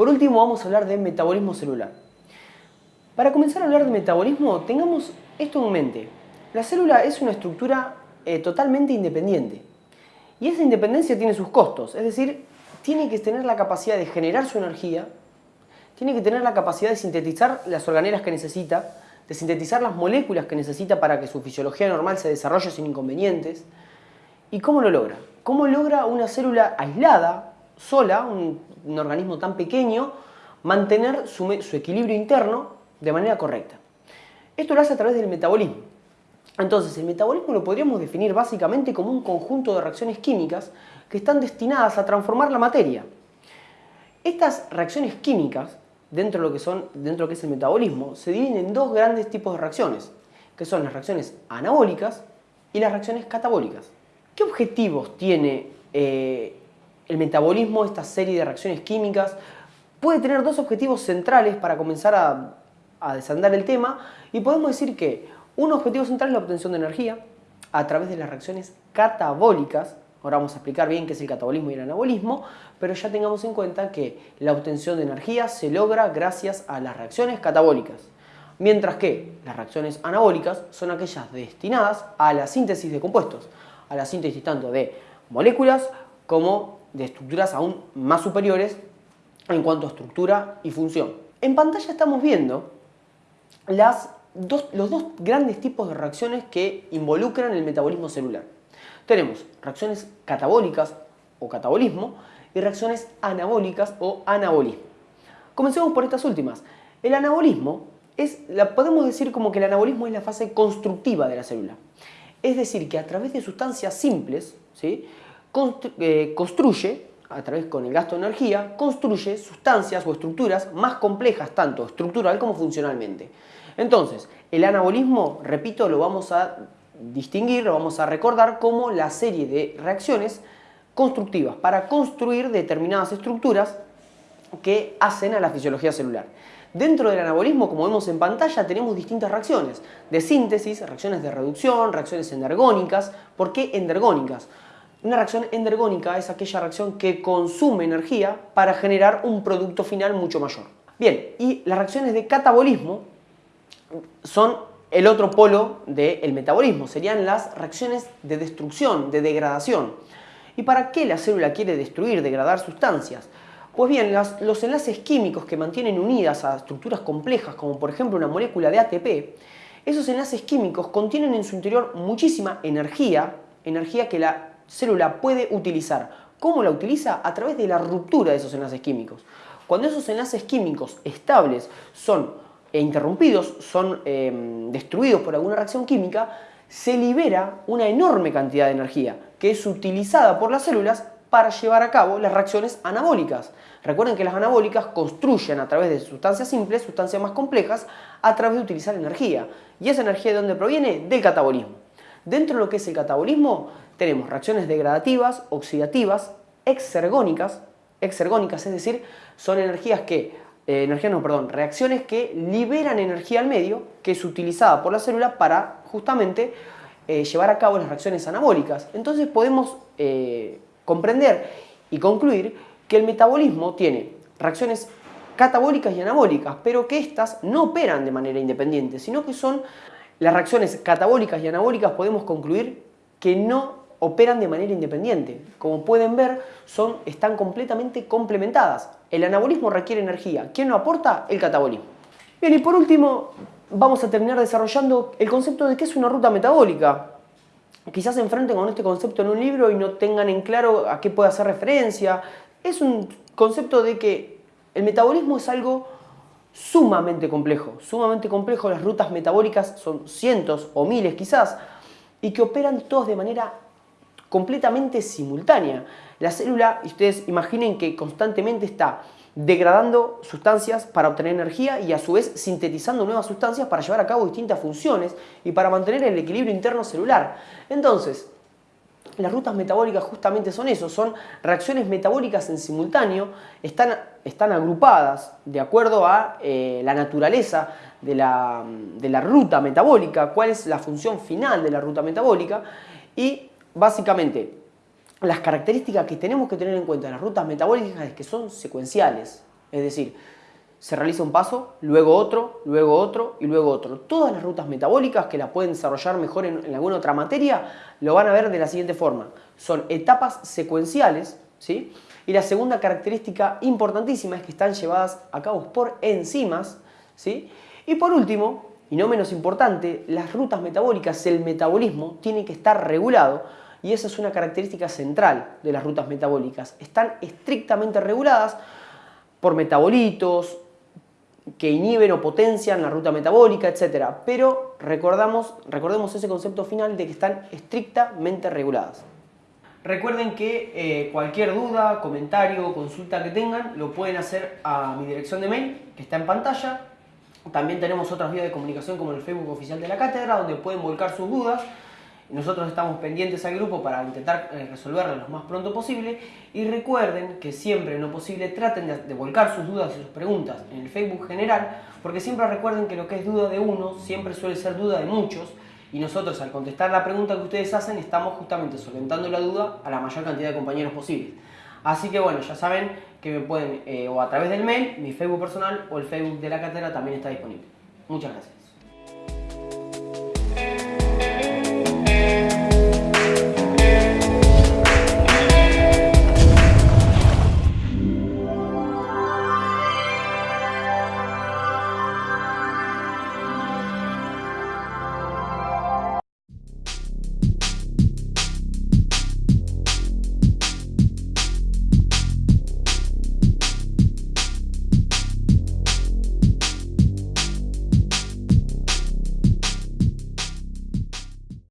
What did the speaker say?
Por último vamos a hablar de metabolismo celular. Para comenzar a hablar de metabolismo, tengamos esto en mente. La célula es una estructura eh, totalmente independiente. Y esa independencia tiene sus costos, es decir, tiene que tener la capacidad de generar su energía, tiene que tener la capacidad de sintetizar las organelas que necesita, de sintetizar las moléculas que necesita para que su fisiología normal se desarrolle sin inconvenientes. ¿Y cómo lo logra? ¿Cómo logra una célula aislada, sola, un, organismo tan pequeño, mantener su equilibrio interno de manera correcta? Esto lo hace a través del metabolismo. Entonces, el metabolismo lo podríamos definir básicamente como un conjunto de reacciones químicas que están destinadas a transformar la materia. Estas reacciones químicas, dentro de lo que, son, dentro de lo que es el metabolismo, se dividen en dos grandes tipos de reacciones, que son las reacciones anabólicas y las reacciones catabólicas. ¿Qué objetivos tiene eh, el metabolismo, esta serie de reacciones químicas? Puede tener dos objetivos centrales para comenzar a a desandar el tema y podemos decir que un objetivo central es la obtención de energía a través de las reacciones catabólicas. Ahora vamos a explicar bien qué es el catabolismo y el anabolismo, pero ya tengamos en cuenta que la obtención de energía se logra gracias a las reacciones catabólicas. Mientras que las reacciones anabólicas son aquellas destinadas a la síntesis de compuestos, a la síntesis tanto de moléculas como de estructuras aún más superiores en cuanto a estructura y función. En pantalla estamos viendo las los dos grandes tipos de reacciones que involucran el metabolismo celular. Tenemos reacciones catabólicas o catabolismo y reacciones anabólicas o anabolismo. Comencemos por estas últimas. El anabolismo es, la, podemos decir como que el anabolismo es la fase constructiva de la célula. Es decir, que a través de sustancias simples, ¿sí? Eh, construye, a través con el gasto de energía, construye sustancias o estructuras más complejas, tanto estructural como funcionalmente. Entonces, el anabolismo, repito, lo vamos a distinguir, lo vamos a recordar como la serie de reacciones constructivas para construir determinadas estructuras que hacen a la fisiología celular. Dentro del anabolismo, como vemos en pantalla, tenemos distintas reacciones de síntesis, reacciones de reducción, reacciones endergónicas. ¿Por qué endergónicas? Una reacción endergónica es aquella reacción que consume energía para generar un producto final mucho mayor. Bien, y las reacciones de catabolismo son el otro polo del metabolismo, serían las reacciones de destrucción, de degradación. ¿Y para qué la célula quiere destruir, degradar sustancias? Pues bien, los enlaces químicos que mantienen unidas a estructuras complejas, como por ejemplo una molécula de ATP, esos enlaces químicos contienen en su interior muchísima energía, energía que la célula puede utilizar. ¿Cómo la utiliza? A través de la ruptura de esos enlaces químicos. Cuando esos enlaces químicos estables son e interrumpidos, son em, destruidos por alguna reacción química, se libera una enorme cantidad de energía que es utilizada por las células para llevar a cabo las reacciones anabólicas. Recuerden que las anabólicas construyen a través de sustancias simples, sustancias más complejas, a través de utilizar energía. ¿Y esa energía de dónde proviene? Del catabolismo. Dentro de lo que es el catabolismo tenemos reacciones degradativas, oxidativas, exergónicas, exergónicas, es decir, son energías que eh, energía no, perdón, reacciones que liberan energía al medio que es utilizada por la célula para justamente eh, llevar a cabo las reacciones anabólicas. Entonces podemos eh, comprender y concluir que el metabolismo tiene reacciones catabólicas y anabólicas, pero que éstas no operan de manera independiente, sino que son las reacciones catabólicas y anabólicas podemos concluir que no operan de manera independiente. Como pueden ver, son, están completamente complementadas. El anabolismo requiere energía. ¿Quién lo aporta? El catabolismo. Bien, y por último, vamos a terminar desarrollando el concepto de qué es una ruta metabólica. Quizás se enfrenten con este concepto en un libro y no tengan en claro a qué puede hacer referencia. Es un concepto de que el metabolismo es algo sumamente complejo, sumamente complejo. Las rutas metabólicas son cientos o miles quizás y que operan todos de manera completamente simultánea. La célula, ustedes imaginen que constantemente está degradando sustancias para obtener energía y a su vez sintetizando nuevas sustancias para llevar a cabo distintas funciones y para mantener el equilibrio interno celular. Entonces, las rutas metabólicas justamente son eso, son reacciones metabólicas en simultáneo, están, están agrupadas de acuerdo a eh, la naturaleza de la, de la ruta metabólica, cuál es la función final de la ruta metabólica y básicamente, las características que tenemos que tener en cuenta en las rutas metabólicas es que son secuenciales. Es decir, se realiza un paso, luego otro, luego otro y luego otro. Todas las rutas metabólicas que la pueden desarrollar mejor en, alguna otra materia lo van a ver de la siguiente forma. Son etapas secuenciales, ¿sí? Y la segunda característica importantísima es que están llevadas a cabo por enzimas, ¿sí? Y por último, y no menos importante, las rutas metabólicas, el metabolismo, tiene que estar regulado y esa es una característica central de las rutas metabólicas. Están estrictamente reguladas por metabolitos, que inhiben o potencian la ruta metabólica, etc. Pero recordamos, recordemos ese concepto final de que están estrictamente reguladas. Recuerden que eh, cualquier duda, comentario o consulta que tengan lo pueden hacer a mi dirección de mail que está en pantalla. También tenemos otras vías de comunicación como el Facebook oficial de la cátedra donde pueden volcar sus dudas nosotros estamos pendientes al grupo para intentar eh, resolverlo lo más pronto posible y recuerden que siempre en lo posible traten de, volcar sus dudas y sus preguntas en el Facebook general porque siempre recuerden que lo que es duda de uno siempre suele ser duda de muchos y nosotros al contestar la pregunta que ustedes hacen estamos justamente solventando la duda a la mayor cantidad de compañeros posibles. Así que bueno, ya saben que me pueden eh, o a través del mail, mi Facebook personal o el Facebook de la cátedra también está disponible. Muchas gracias.